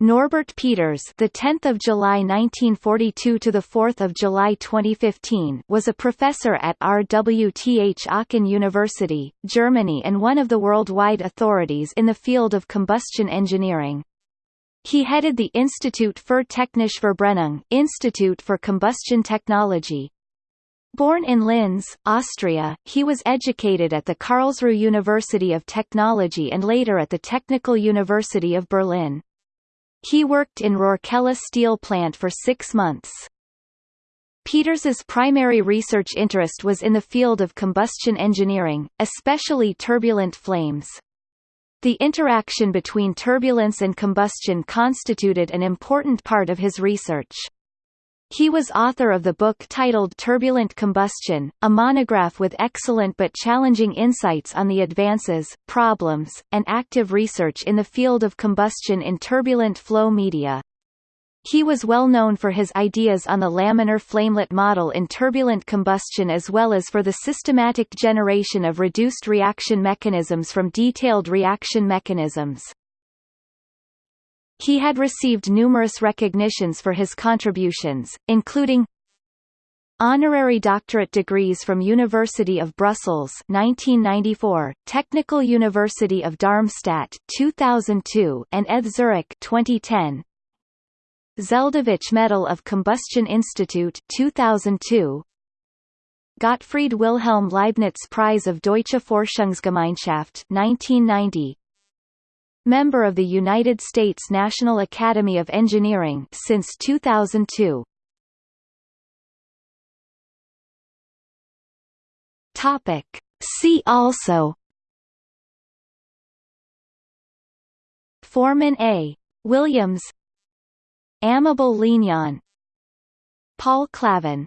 Norbert Peters, the 10th of July 1942 to the 4th of July 2015, was a professor at RWTH Aachen University, Germany and one of the worldwide authorities in the field of combustion engineering. He headed the Institut für Technische Verbrennung, Institute for Combustion Technology. Born in Linz, Austria, he was educated at the Karlsruhe University of Technology and later at the Technical University of Berlin. He worked in Rourkela steel plant for six months. Peters's primary research interest was in the field of combustion engineering, especially turbulent flames. The interaction between turbulence and combustion constituted an important part of his research. He was author of the book titled Turbulent Combustion, a monograph with excellent but challenging insights on the advances, problems, and active research in the field of combustion in turbulent flow media. He was well known for his ideas on the laminar flamelet model in turbulent combustion as well as for the systematic generation of reduced reaction mechanisms from detailed reaction mechanisms. He had received numerous recognitions for his contributions, including Honorary doctorate degrees from University of Brussels 1994, Technical University of Darmstadt 2002 and ETH Zurich 2010. Zeldovich Medal of Combustion Institute 2002. Gottfried Wilhelm Leibniz Prize of Deutsche Forschungsgemeinschaft 1990 Member of the United States National Academy of Engineering since 2002. Topic. See also Forman A. Williams Amable Liñán Paul Clavin